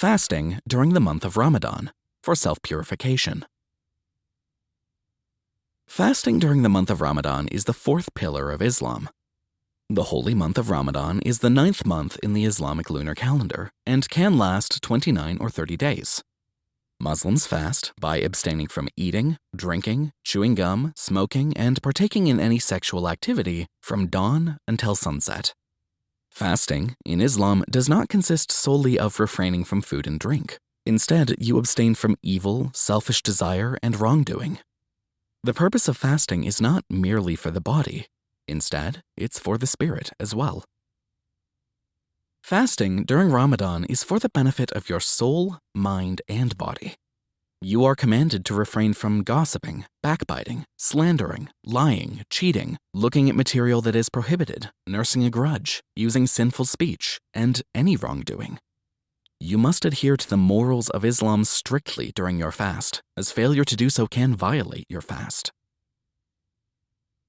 Fasting during the month of Ramadan for self-purification. Fasting during the month of Ramadan is the fourth pillar of Islam. The holy month of Ramadan is the ninth month in the Islamic lunar calendar and can last 29 or 30 days. Muslims fast by abstaining from eating, drinking, chewing gum, smoking, and partaking in any sexual activity from dawn until sunset. Fasting, in Islam, does not consist solely of refraining from food and drink. Instead, you abstain from evil, selfish desire, and wrongdoing. The purpose of fasting is not merely for the body. Instead, it's for the spirit as well. Fasting during Ramadan is for the benefit of your soul, mind, and body. You are commanded to refrain from gossiping, backbiting, slandering, lying, cheating, looking at material that is prohibited, nursing a grudge, using sinful speech, and any wrongdoing. You must adhere to the morals of Islam strictly during your fast, as failure to do so can violate your fast.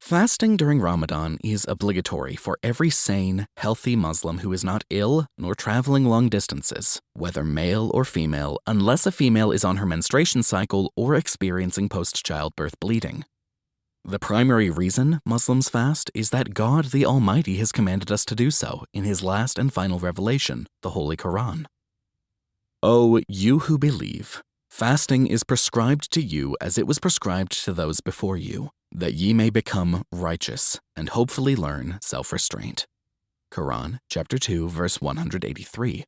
Fasting during Ramadan is obligatory for every sane, healthy Muslim who is not ill nor traveling long distances, whether male or female, unless a female is on her menstruation cycle or experiencing post-childbirth bleeding. The primary reason Muslims fast is that God the Almighty has commanded us to do so in his last and final revelation, the Holy Quran. O you who believe, fasting is prescribed to you as it was prescribed to those before you that ye may become righteous and hopefully learn self-restraint. Quran chapter 2 verse 183.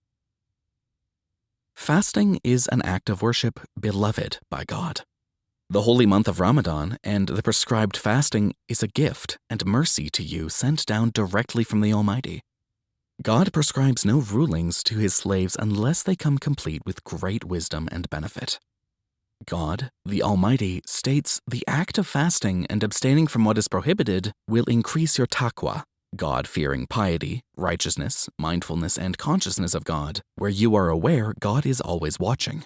Fasting is an act of worship beloved by God. The holy month of Ramadan and the prescribed fasting is a gift and mercy to you sent down directly from the Almighty. God prescribes no rulings to his slaves unless they come complete with great wisdom and benefit. God, the Almighty, states the act of fasting and abstaining from what is prohibited will increase your taqwa, God-fearing piety, righteousness, mindfulness, and consciousness of God, where you are aware God is always watching.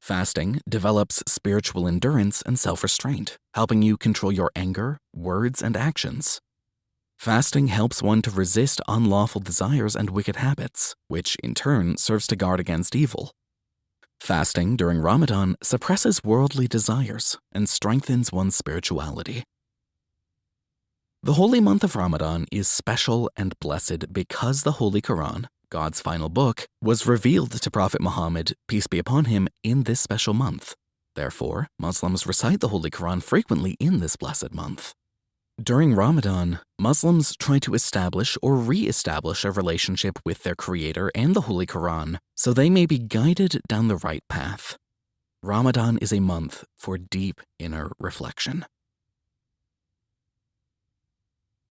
Fasting develops spiritual endurance and self-restraint, helping you control your anger, words, and actions. Fasting helps one to resist unlawful desires and wicked habits, which in turn serves to guard against evil. Fasting during Ramadan suppresses worldly desires and strengthens one's spirituality. The holy month of Ramadan is special and blessed because the Holy Quran, God's final book, was revealed to Prophet Muhammad, peace be upon him, in this special month. Therefore, Muslims recite the Holy Quran frequently in this blessed month. During Ramadan, Muslims try to establish or re-establish a relationship with their creator and the Holy Quran so they may be guided down the right path. Ramadan is a month for deep inner reflection.